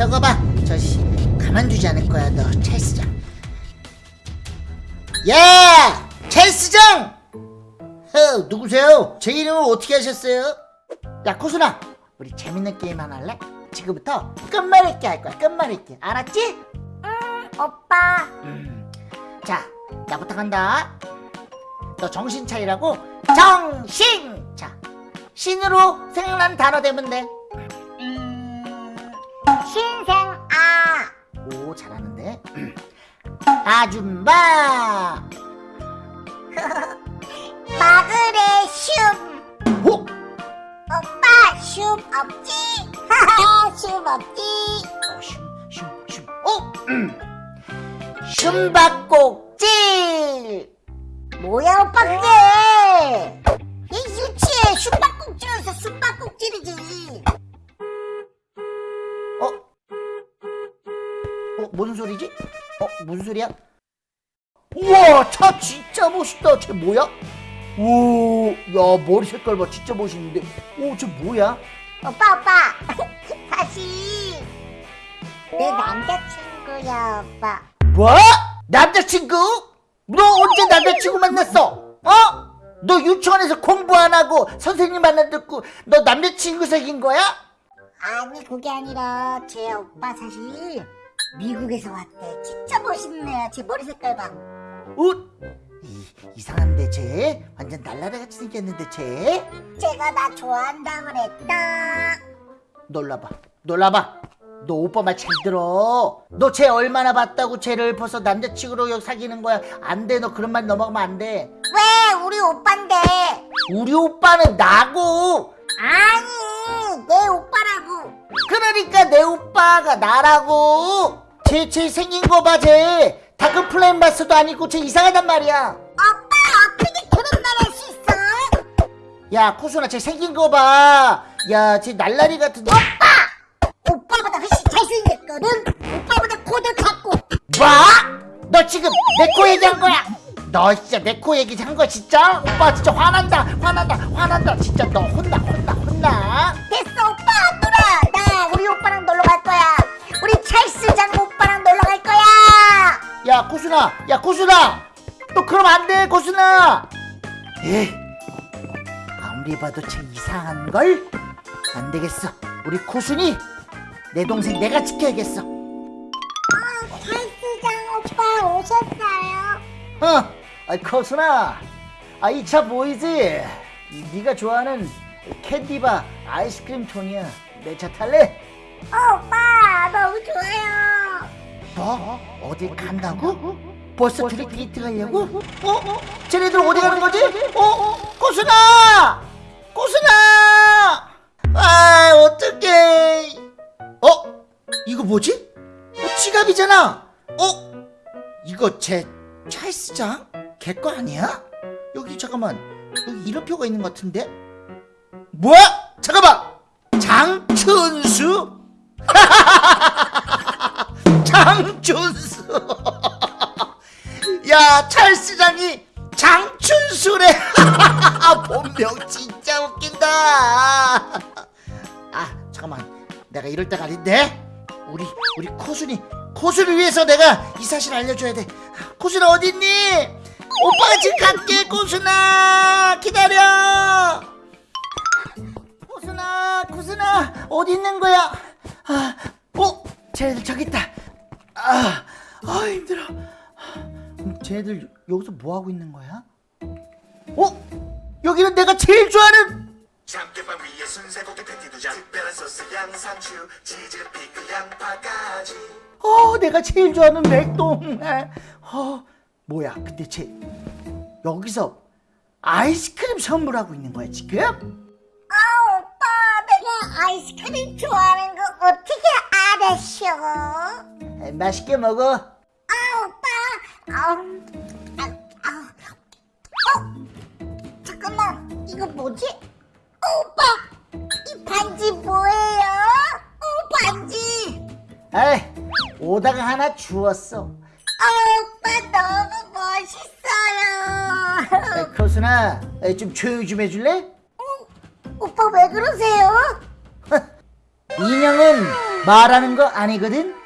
적어봐. 저 씨 가만두지 않을 거야 너. 찰스장. 야! 찰스장! 어, 누구세요? 제 이름을 어떻게 하셨어요? 야 코순아 우리 재밌는 게임 하나 할래? 지금부터 끝말잇기 할 거야 끝말잇기. 알았지? 오빠. 음. 자 나부터 간다. 너 정신 차리라고? 정신! 자 신으로 생각난 단어 되면 돼 아줌마 마그레 슘오 오빠 슘 없지? 하하 슘 없지? shumshumshum 오 음. 숨바꼭질 뭐야 오빠 그게 이 유치해 슈박꼭질에서 숨바꼭질이지 어? 어 무슨 소리지? 어 무슨 소리야? 우와 차 진짜 멋있다 쟤 뭐야? 오야 머리 색깔 봐 진짜 멋있는데 오쟤 뭐야? 오빠 오빠 사실 내 남자친구야 오빠 뭐? 남자친구? 너 언제 남자친구 만났어? 어? 너 유치원에서 공부 안 하고 선생님 만나 듣고 너 남자친구 사귄 거야? 아니 그게 아니라 제 오빠 사실 미국에서 왔대. 진짜 멋있네. 제 머리 색깔 봐. 어? 이, 이상한데 쟤? 완전 날라다같이 생겼는데 쟤? 제가 나 좋아한다 그랬다. 놀라봐. 놀라봐. 너 오빠 말 잘 들어. 너 쟤 얼마나 봤다고 쟤를 벌써 남자친구로 사귀는 거야? 안돼. 너 그런 말 넘어가면 안돼. 왜? 우리 오빠인데. 우리 오빠는 나고. 아니 내 오빠라고 그러니까 내 오빠가 나라고. 쟤 쟤 생긴 거 봐 쟤 dark flame master도 아니고 쟤 이상하단 말이야. 오빠 어떻게 그런 말 할 수 있어? 야 코순아 쟤 생긴 거 봐 야 쟤 날라리 같은데 오빠보다 훨씬 잘생겼거든. 오빠보다 코도 작고. 뭐? 너 지금 내 코 얘기한 거야? 너 진짜 내 코 얘기 한 거 진짜? 오빠 진짜 화난다 화난다 화난다. 진짜 너 혼나 혼나 혼나. 됐어 오빠 야 코순아. 야 코순아. 너 그럼 안돼 코순아. 에? 아무리 봐도 쟤 이상한걸? 안 되겠어. 우리 코순이 내 동생 내가 지켜야겠어. 찰스장 오빠 오셨어요? 어, 아, 코순아, 아, 이 차 보이지? 이, 네가 좋아하는 캔디바 아이스크림 톤이야. 내 차 탈래? 어, 오빠. 너무 좋아요 뭐? 어딜 간다고? 벌써 둘이 데이트 가려고? 어? 어? 쟤네들 어디 가는 거지? 어? 어? 코순아! 코순아! 아, 어떡해. 어? 이거 뭐지? 어, 지갑이잖아. 어? 이거 제 찰스장? 걔 거 아니야? 여기 잠깐만 여기 이름표가 있는 것 같은데? 뭐야? 잠깐만 장춘수? 장춘수. 야 찰스장이 장춘수래. 본명 진짜 웃긴다. 아 잠깐만. 내가 이럴 때가 아닌데? 우리 우리 코순이 코순을 위해서 내가 이 사실 알려줘야 돼. 코순아 어딨니? 오빠가 지금 갈게 코순아. 기다려. 코순아 코순아 어디 있는 거야? 아, 어? 쟤네들 저기 있다 아, 아 힘들어 음, 쟤네들 여기서 뭐 하고 있는 거야 어 여기는 내가 제일 좋아하는 참깨빵 위에 순세고기 패티 두장 특별한 소스 양상추 치즈 피클 양파까지 어, 내가 제일 좋아하는 맥동날. 어, 뭐야? 근데 쟤 여기서 아이스크림 선물하고 있는 거야 지금? 아 오빠 내가 아이스크림 좋아하는 거 어떻게 알았어? 에, 맛있게 먹어. 아 오빠 아, 아, 어 잠깐만 이거 뭐지? 어, 오빠 이 반지 뭐예요? 어 반지 에이, 오다가 하나 주웠어. 아 오빠 너무 멋있어요 에, 코순아, 에, 좀 조용히 좀 해줄래? 오빠 왜 그러세요? 인형은 말하는 거 아니거든?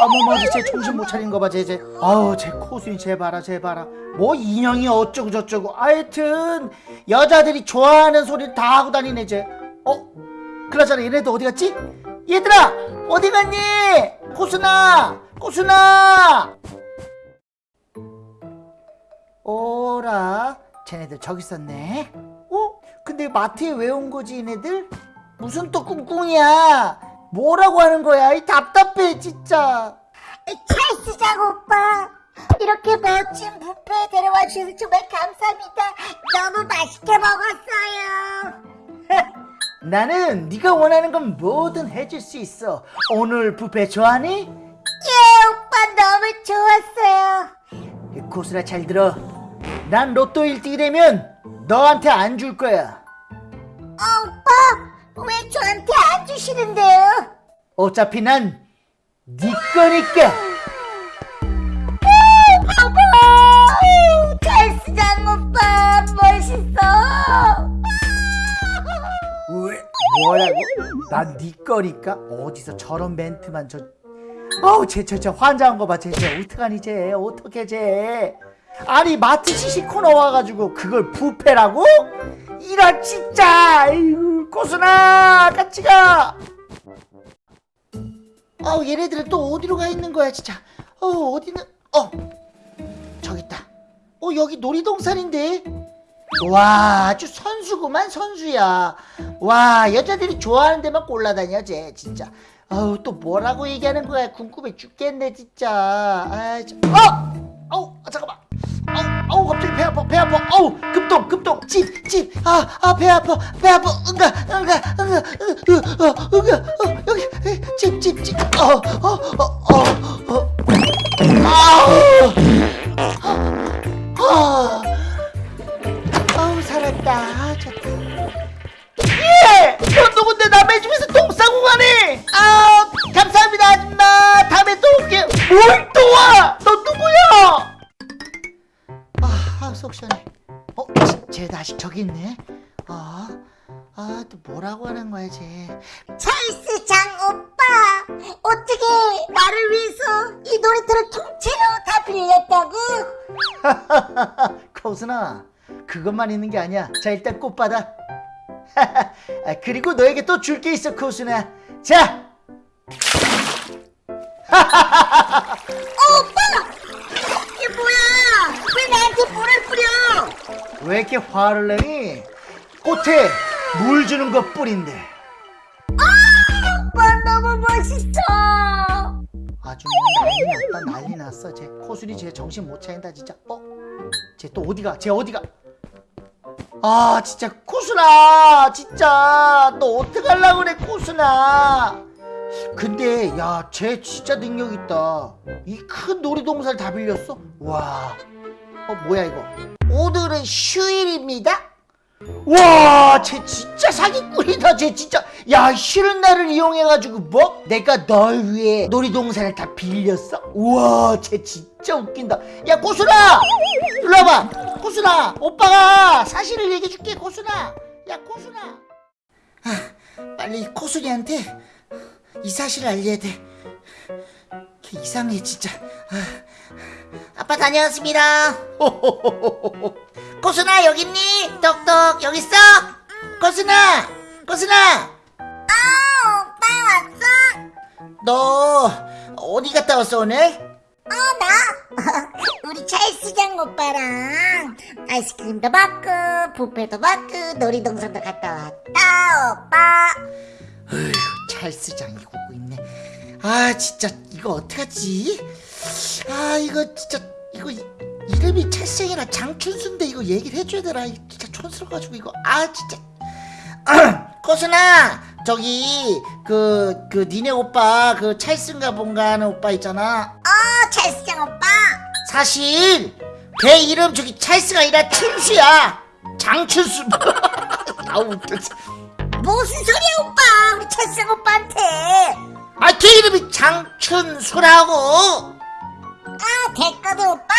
어머머 쟤 정신 못 차린 거 봐, 쟤, 쟤. 아우, 쟤 코순이 쟤 봐라, 쟤 봐라. 뭐 인형이 어쩌고 저쩌고. 하여튼, 여자들이 좋아하는 소리를 다 하고 다니네, 쟤. 어? 그나저나 얘네들 어디 갔지? 얘들아! 어디 갔니? 코순아! 코순아! 오라, 쟤네들 저기 있었네. 어? 근데 마트에 왜 온 거지, 얘네들? 무슨 또 꿍꿍이야? 뭐라고 하는 거야? 이 답답해, 진짜. 찰스장 오빠 이렇게 멋진 뷔페에 데려와 주셔서 정말 감사합니다 너무 맛있게 먹었어요 나는 네가 원하는 건 뭐든 해줄 수 있어. 오늘 뷔페 좋아하니? 예 오빠 너무 좋았어요 고스라 잘 들어. 난 로또 1등이 되면 너한테 안 줄 거야. 아 오빠 왜 저한테 안 주시는데요 어차피 난 네 거니까. 아유, 찰스장 오빠 멋있어 왜? 뭐라고? 난 네 거니까? 어디서 저런 멘트만 저 어우 쟤쟤쟤 환장한 거 봐 쟤쟤 어떡하니 쟤 어떡해 쟤 아니 마트 시식 코너 와가지고 그걸 부페라고? 이런 진짜 아이고 고순아 같이 가! 어우 얘네들은 또 어디로 가 있는 거야 진짜. 어 어디는 어! 저기 있다. 어 여기 놀이동산인데? 와 아주 선수구만 선수야. 와 여자들이 좋아하는 데만 골라다녀 쟤 진짜. 아우 또 뭐라고 얘기하는 거야. 궁금해 죽겠네 진짜. 아 저, 어! 아우 아, 잠깐만 아우 아우 갑자기 배 아파 배 아파 아우 급동 급동 집집아아 배 아파 배 아파 응가 응가 응가 응가 응가 어, 여기 집집집어어어 찰스 장 오빠 어떻게 나를 위해서 이 놀이터를 통째로 다 빌렸다고? 코순아 그것만 있는 게 아니야. 자 일단 꽃 받아 아, 그리고 너에게 또 줄 게 있어 코순아. 자! 이게 뭐야? 왜 나한테 물을 뿌려? 왜 이렇게 화를 내니? 꽃에 물 주는 것 뿐인데 오빠 멋있어 아주 뭐 난리 났다 난리 났어. 쟤 코순이 쟤 정신 못 차린다 진짜. 어? 쟤 또 어디가? 쟤 어디가? 아 진짜 코순아 진짜. 너 어떡하려고 그래 코순아 근데 야 쟤 진짜 능력 있다. 이 큰 놀이동산을 다 빌렸어? 와. 어 뭐야 이거? 오늘은 휴일입니다 와, 쟤 진짜 사기꾼이다. 쟤 진짜 야 쉬는 날을 이용해가지고 뭐? 내가 널 위해 놀이동산을 다 빌렸어? 우와, 쟤 진짜 웃긴다. 야, 고순아, 와봐. 고순아, 오빠가 사실을 얘기해줄게. 고순아, 야, 고순아. 아, 빨리 코순이한테 이 사실을 알려야 돼. 걔 이상해 진짜. 아. 아빠 다녀왔습니다. 고순아 여기 있니? 떡떡 여기 있어? 고순아, 고순아, 아 오빠 왔어? 너 어디 갔다 왔어 오늘? 어 나? 우리 찰스장 오빠랑 아이스크림도 먹고 뷔페도 먹고 놀이동산도 갔다 왔다 오빠 어휴, 찰스장 이고 있네. 아 진짜 이거 어떡하지? 아 이거 진짜 이거 이- 이름이 찰스장이라 장춘수인데 이거 얘기를 해줘야 되나? 진짜 촌스러워가지고 이거 아 진짜. 고순아 저기 그그 니네 오빠 그 찰스인가 뭔가 하는 오빠 있잖아. 어 찰스장 오빠 사실 걔 이름 저기 찰스가 아니라 춘수야. 장춘수. 아 웃겨. 무슨 소리야 오빠 우리 찰스장 오빠한테 아, 걔 이름이 장춘수라고. 아 됐거든 오빠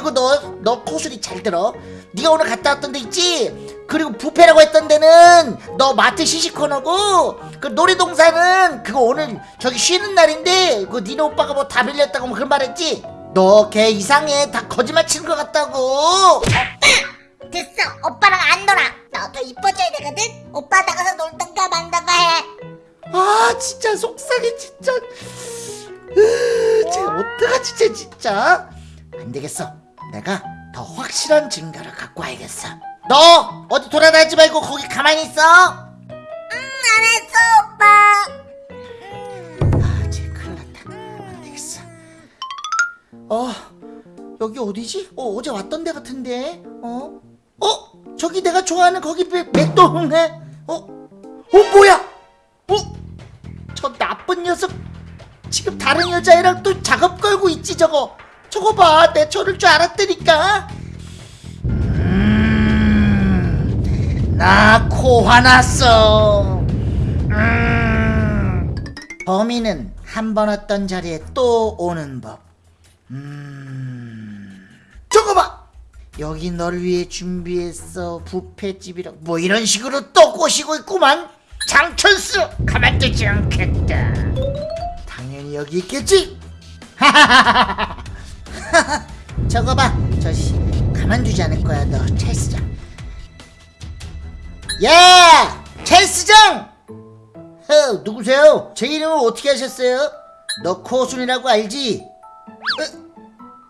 그리고 너, 너 코술이 잘 들어. 네가 오늘 갔다 왔던 데 있지? 그리고 부페라고 했던 데는 너 마트 시시코너고 그 놀이동산은 그거 오늘 저기 쉬는 날인데 그 니네 오빠가 뭐 다 빌렸다고 뭐 그런 말 했지? 너 걔 이상해. 다 거짓말 치는 것 같다고. 됐어. 오빠랑 안 놀아. 너도 이뻐져야 되거든. 오빠 나가서 놀던가 말던가 해. 아 진짜 속상해 진짜. 으, 쟤 어떡하지 쟤 진짜? 안 되겠어 내가 더 확실한 증거를 갖고 와야겠어 너 어디 돌아다니지 말고 거기 가만히 있어 아, 알았어 오빠 아 쟤 큰일 났다 안 되겠어 어 여기 어디지? 어 어제 왔던 데 같은데 어? 어? 저기 내가 좋아하는 거기 맥- 맥도네 어? 어 뭐야? 어? 저 나쁜 녀석 지금 다른 여자애랑 또 작업 걸고 있지 저거 저거 봐 내 저럴 줄 알았다니까. 음, 나 코 화났어. 음, 범인은 한 번 왔던 자리에 또 오는 법. 음, 저거 봐! 여기 널 위해 준비했어. 부페집이라 뭐 이런 식으로 또 꼬시고 있구만. 장천수 가만두지 않겠다. 당연히 여기 있겠지 저거 봐 저 씨 가만두지 않을 거야 너 찰스장 야 찰스장 어, 누구세요? 제 이름을 어떻게 하셨어요? 너 코순이라고 알지?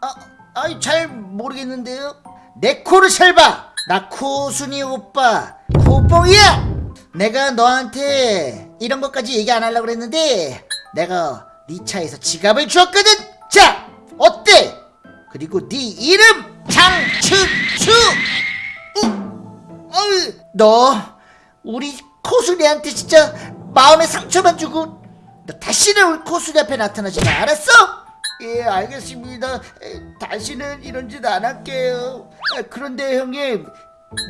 어, 아, 아이 잘 모르겠는데요. 내 코를 잘 봐. 나 코순이 오빠 코뽕이야. 내가 너한테 이런 것까지 얘기 안 하려고 그랬는데 내가 네 차에서 지갑을 주었거든. 자, 어때? 그리고 네 이름 장춘수. 너 우리 코순이한테 진짜 마음에 상처만 주고 너 다시는 우리 코순이 앞에 나타나지 마. 알았어? 예, 알겠습니다. 에, 다시는 이런 짓 안 할게요. 에, 그런데 형님,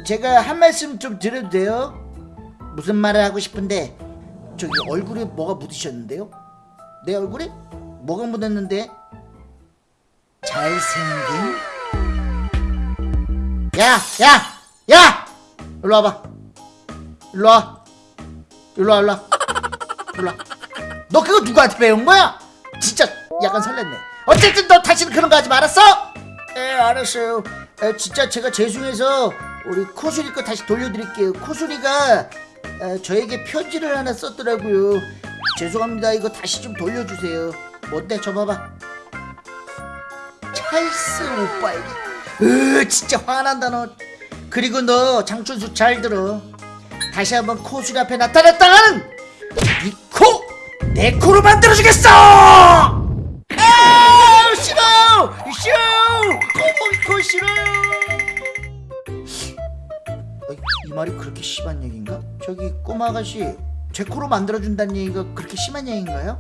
제가 한 말씀 좀 드려도 돼요? 무슨 말을 하고 싶은데 저기 얼굴에 뭐가 묻으셨는데요? 내 얼굴에 뭐가 묻었는데? 잘생긴? 야, 야, 야! 일로 와봐. 일로 와. 일로 와, 일로 와. 일로 와. 너 그거 누구한테 배운 거야? 진짜 약간 설렜네. 어쨌든 너 다시는 그런 거 하지 말았어? 예, 알았어요. 에, 진짜 제가 죄송해서 우리 코수리 거 다시 돌려드릴게요. 코수리가 에, 저에게 편지를 하나 썼더라고요. 죄송합니다. 이거 다시 좀 돌려주세요. 뭔데? 저 봐봐. 찰스 오빠에게. 으, 진짜 화난다 너. 그리고 너 장춘수 잘 들어. 다시 한번 코수리 앞에 나타났다가는 이 코! 내 코로 만들어주겠어! 아 싫어요! 싫어요! 코봉이 코 싫어요! 어, 이 말이 그렇게 심한 얘기인가? 저기 꼬마 아가씨 제 코로 만들어준다는 얘기가 그렇게 심한 얘기인가요?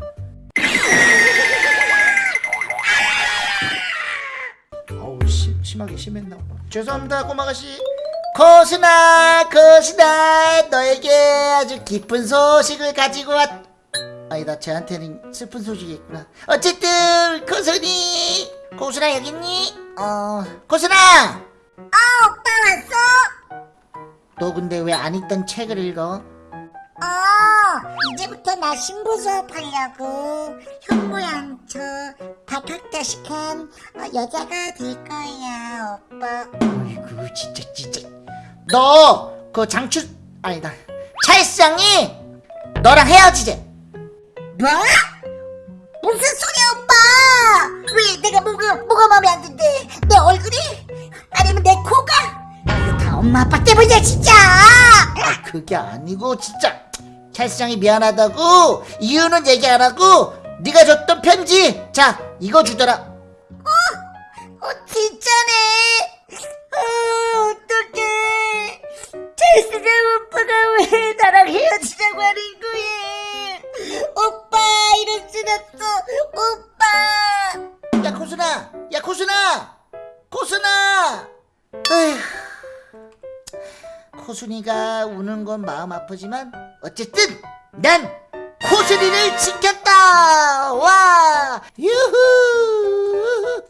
심, 심하게 심했나 봐 죄송합니다 꼬마 아가씨 코스나 코스나 너에게 아주 기쁜 소식을 가지고 왔 아니다 쟤한테는 슬픈 소식이 있구나 어쨌든 코순이 코순아 여기 있니? 어 코순아 아 오빠 왔어? 너 근데 왜 안 읽던 책을 읽어? 어 이제부터 나 신부 수업하려고 현모양 저 박학다식한 어, 여자가 될 거야 오빠. 어이구 진짜 진짜. 너 그 장추 아니다. 찰스장이 너랑 헤어지재 뭐? 무슨 소리야 오빠? 왜 내가 뭐가 뭐가 마음에 안 든대? 내 얼굴이? 아니면 내 코가? 이거 다 엄마 아빠 때문이야 진짜. 아 그게 아니고 진짜 찰스장이 미안하다고 이유는 얘기 안 하고 네가 줬던 편지. 자 이거 주더라. 어 진짜네. 어 어떡해. 찰스가 오빠가 왜 나랑 헤어지자고 하는 거야? 오빠 이럴 순 없어. 오빠. 야 코순아. 야 코순아. 코순아. 에휴. 코순이가 우는 건 마음 아프지만 어쨌든 난 코스리를 지켰다. 와! 유후!